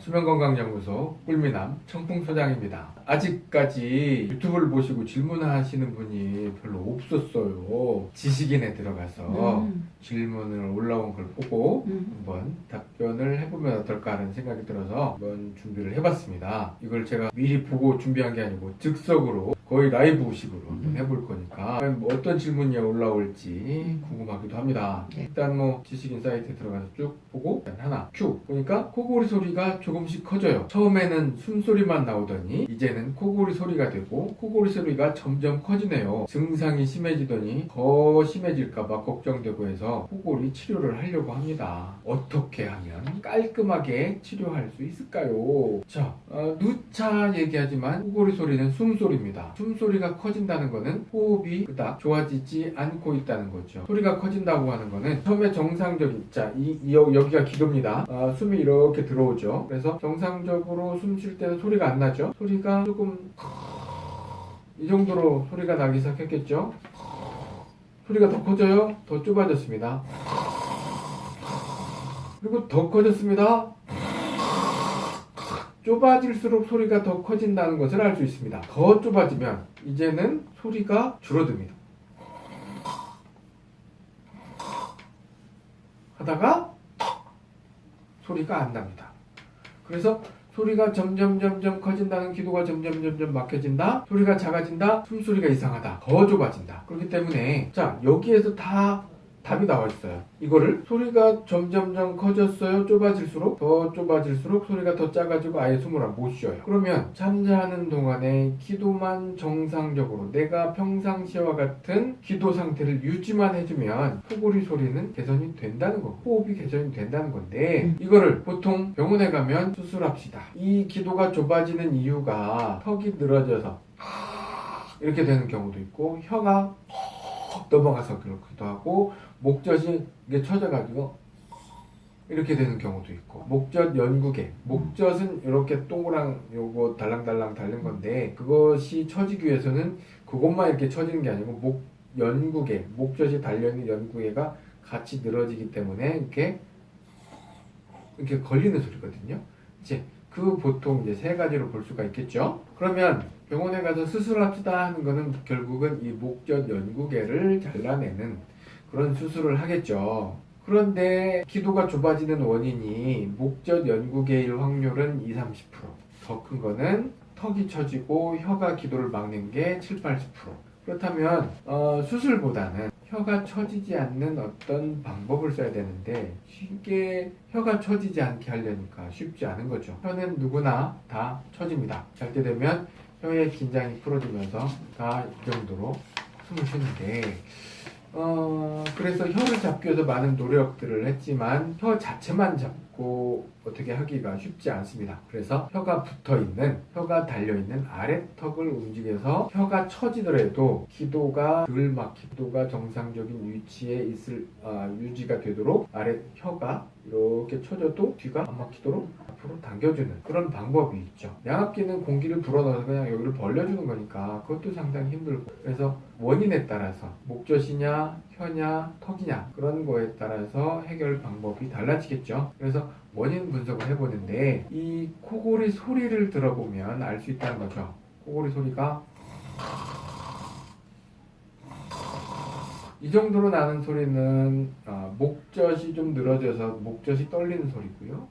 수면건강연구소 꿀미남 청풍소장입니다. 아직까지 유튜브를 보시고 질문하시는 분이 별로 없었어요. 지식인에 들어가서 음. 질문을 올라온 걸 보고 음. 한번 답변을 해보면 어떨까 하는 생각이 들어서 한번 준비를 해봤습니다. 이걸 제가 미리 보고 준비한 게 아니고 즉석으로 거의 라이브식으로 한번 해볼 거니까 뭐 어떤 질문이 올라올지 궁금하기도 합니다. 네. 일단 뭐 지식인 사이트에 들어가서 쭉 보고 하나 큐 보니까 코골이 소리가 조금씩 커져요. 처음에는 숨소리만 나오더니 이제는 코골이 소리가 되고 코골이 소리가 점점 커지네요. 증상이 심해지더니 더 심해질까봐 걱정되고 해서 코골이 치료를 하려고 합니다. 어떻게 하면 깔끔하게 치료할 수 있을까요? 자, 어, 누차 얘기하지만 코골이 소리는 숨소리입니다. 숨소리가 커진다는 거는 호흡이 그닥 좋아지지 않고 있다는 거죠. 소리가 커진다고 하는 거는 처음에 정상적인 자, 이, 이 여- 여기가 기도입니다. 아, 숨이 이렇게 들어오죠. 그래서 정상적으로 숨 쉴 때는 소리가 안 나죠. 소리가 조금 이 정도로 소리가 나기 시작했겠죠. 소리가 더 커져요. 더 좁아졌습니다. 그리고 더 커졌습니다. 좁아질수록 소리가 더 커진다는 것을 알 수 있습니다. 더 좁아지면 이제는 소리가 줄어듭니다. 하다가 소리가 안 납니다. 그래서 소리가 점점 점점 커진다는 기도가 점점 점점 막혀진다. 소리가 작아진다. 숨소리가 이상하다. 더 좁아진다. 그렇기 때문에 자 여기에서 다 답이 나와 있어요. 이거를 소리가 점점점 커졌어요. 좁아질수록 더 좁아질수록 소리가 더 작아지고 아예 숨을 못 쉬어요. 그러면 잠자는 동안에 기도만 정상적으로 내가 평상시와 같은 기도 상태를 유지만 해주면 코골이 소리는 개선이 된다는 거, 호흡이 개선이 된다는 건데 음. 이거를 보통 병원에 가면 수술합시다. 이 기도가 좁아지는 이유가 턱이 늘어져서 이렇게 되는 경우도 있고 혀가 넘어가서 그렇기도 하고 목젖이 이게 처져가지고 이렇게 되는 경우도 있고 목젖 연구개 목젖은 이렇게 동그랑 요거 달랑달랑 달린 건데 그것이 처지기 위해서는 그것만 이렇게 처지는 게 아니고 목 연구개 목젖이 달려있는 연구개가 같이 늘어지기 때문에 이렇게 이렇게 걸리는 소리거든요. 이제 그 보통 이제 세 가지로 볼 수가 있겠죠? 그러면 병원에 가서 수술합시다 하는 거는 결국은 이 목젖 연구개를 잘라내는 그런 수술을 하겠죠. 그런데 기도가 좁아지는 원인이 목젖 연구개일 확률은 2, 30%. 더 큰 거는 턱이 처지고 혀가 기도를 막는 게 7, 80%. 그렇다면 어, 수술보다는 혀가 처지지 않는 어떤 방법을 써야 되는데 쉽게 혀가 처지지 않게 하려니까 쉽지 않은 거죠. 혀는 누구나 다 처집니다. 잘 때 되면 혀의 긴장이 풀어지면서 다 이 정도로 숨을 쉬는데 어, 그래서 혀를 잡기 위해서 많은 노력들을 했지만 혀 자체만 잡고 어떻게 하기가 쉽지 않습니다. 그래서 혀가 붙어 있는, 혀가 달려 있는 아래턱을 움직여서 혀가 처지더라도 기도가 덜 막히, 기도가 정상적인 위치에 있을 아, 유지가 되도록 아래 혀가 이렇게 쳐져도 뒤가 안 막히도록 앞으로 당겨주는 그런 방법이 있죠. 양압기는 공기를 불어넣어서 그냥 여기를 벌려주는 거니까 그것도 상당히 힘들고 그래서 원인에 따라서 목젖이냐 혀냐 턱이냐 그런 거에 따라서 해결 방법이 달라지겠죠. 그래서 원인 분석을 해보는데 이 코골이 소리를 들어보면 알 수 있다는 거죠. 코골이 소리가 이 정도로 나는 소리는 아, 목젖이 좀 늘어져서 목젖이 떨리는 소리고요.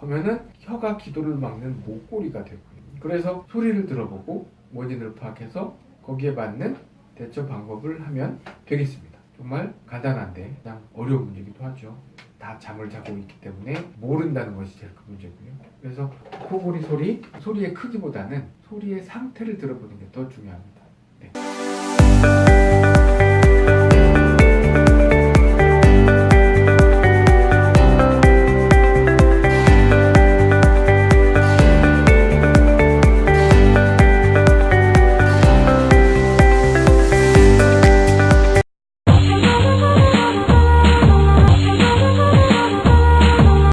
하면은 혀가 기도를 막는 목골이가 되고요. 그래서 소리를 들어보고 원인을 파악해서 거기에 맞는 대처 방법을 하면 되겠습니다. 정말 간단한데 그냥 어려운 문제기도 하죠. 다 잠을 자고 있기 때문에 모른다는 것이 제일 큰 문제고요. 그래서 코골이 소리, 소리의 크기보다는 소리의 상태를 들어보는 게 더 중요합니다.